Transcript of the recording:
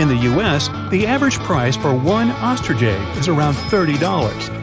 In the US, the average price for one ostrich egg is around $30.